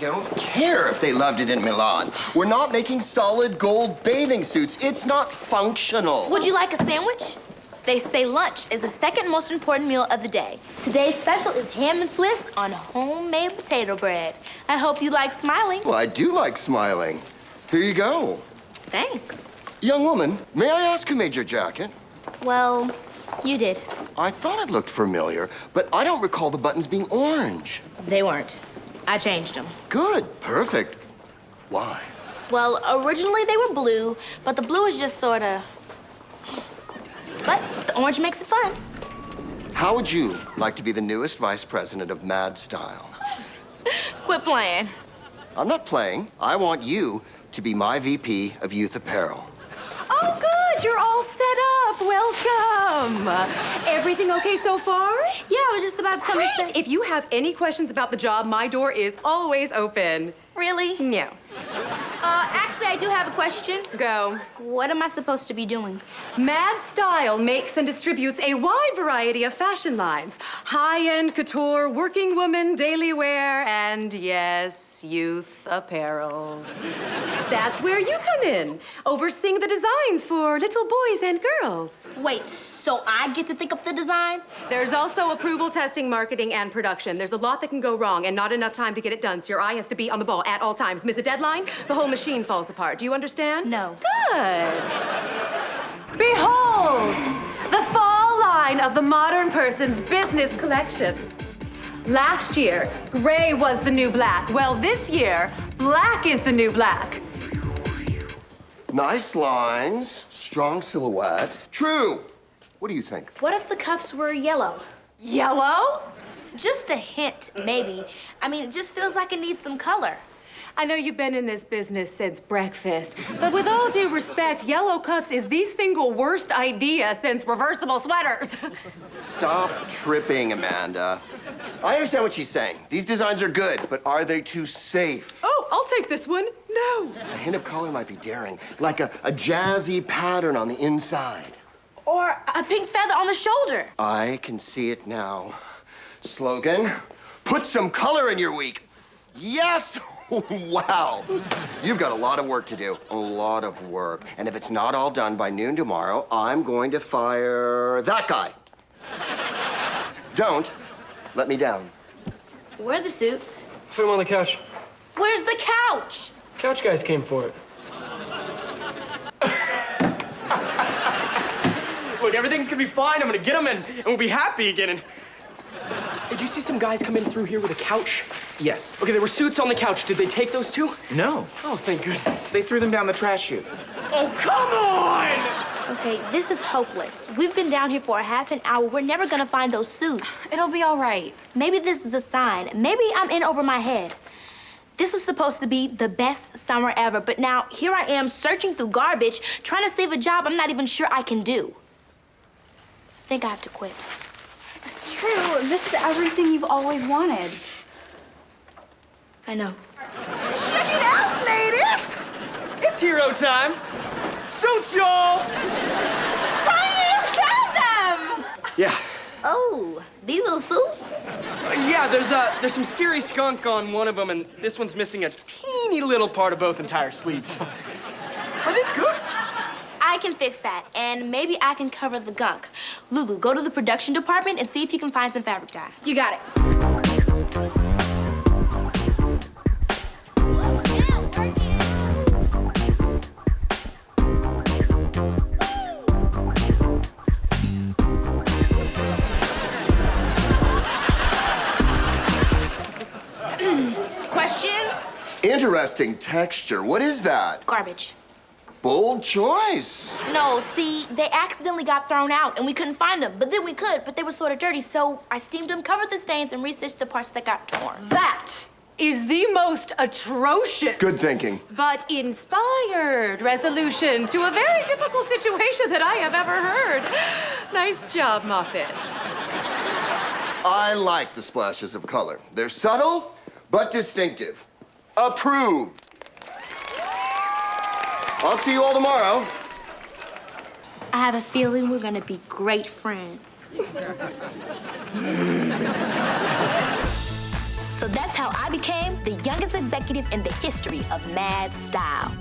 don't care if they loved it in Milan. We're not making solid gold bathing suits. It's not functional. Would you like a sandwich? They say lunch is the second most important meal of the day. Today's special is ham and Swiss on homemade potato bread. I hope you like smiling. Well, I do like smiling. Here you go. Thanks. Young woman, may I ask who made your jacket? Well, you did. I thought it looked familiar, but I don't recall the buttons being orange. They weren't. I changed them. Good, perfect. Why? Well, originally they were blue, but the blue is just sort of... But the orange makes it fun. How would you like to be the newest vice president of Mad Style? Quit playing. I'm not playing. I want you to be my VP of Youth Apparel. Oh, good. You're all set up. Welcome. Everything okay so far? Yeah, I was just about to come Great. If you have any questions about the job, my door is always open. Really? No. Uh, actually, I do have a question. Go. What am I supposed to be doing? Mad Style makes and distributes a wide variety of fashion lines. High-end couture, working woman, daily wear, and yes, youth apparel. That's where you come in, overseeing the designs for little boys and girls. Wait, so I get to think up the designs? There's also approval testing, marketing, and production. There's a lot that can go wrong and not enough time to get it done, so your eye has to be on the ball at all times. Miss a deadline, the whole machine falls apart. Do you understand? No. Good. Behold, the fall line of the modern person's business collection. Last year, gray was the new black. Well, this year, black is the new black. Nice lines, strong silhouette. True. What do you think? What if the cuffs were yellow? Yellow? Just a hint, maybe. I mean, it just feels like it needs some color. I know you've been in this business since breakfast, but with all due respect, yellow cuffs is the single worst idea since reversible sweaters. Stop tripping, Amanda. I understand what she's saying. These designs are good, but are they too safe? oh, I'll take this one. No. A hint of color might be daring, like a, a jazzy pattern on the inside. Or a pink feather on the shoulder. I can see it now. Slogan, put some color in your week. Yes! wow. You've got a lot of work to do. A lot of work. And if it's not all done by noon tomorrow, I'm going to fire that guy. Don't let me down. Where are the suits? Put them on the couch. Where's the couch? Couch guys came for it. Look, everything's gonna be fine. I'm gonna get them and, and we'll be happy again. And did you see some guys come in through here with a couch? Yes. Okay, there were suits on the couch. Did they take those too? No. Oh, thank goodness. They threw them down the trash chute. Oh, come on! Okay, this is hopeless. We've been down here for a half an hour. We're never gonna find those suits. It'll be all right. Maybe this is a sign. Maybe I'm in over my head. This was supposed to be the best summer ever, but now here I am searching through garbage, trying to save a job I'm not even sure I can do. I think I have to quit. True, this is everything you've always wanted. I know. Check it out, ladies! It's hero time. Suits, y'all! Yeah. Oh, these are suits? Uh, yeah, there's uh, there's some serious skunk on one of them, and this one's missing a teeny little part of both entire sleeves. but it's good. I can fix that, and maybe I can cover the gunk. Lulu, go to the production department and see if you can find some fabric dye. You got it. Interesting texture. What is that? Garbage. Bold choice. No, see, they accidentally got thrown out and we couldn't find them. But then we could, but they were sort of dirty, so I steamed them, covered the stains, and restitched the parts that got torn. That is the most atrocious. Good thinking. But inspired resolution to a very difficult situation that I have ever heard. Nice job, Moffat. I like the splashes of color. They're subtle, but distinctive. Approved. I'll see you all tomorrow. I have a feeling we're gonna be great friends. So that's how I became the youngest executive in the history of Mad Style.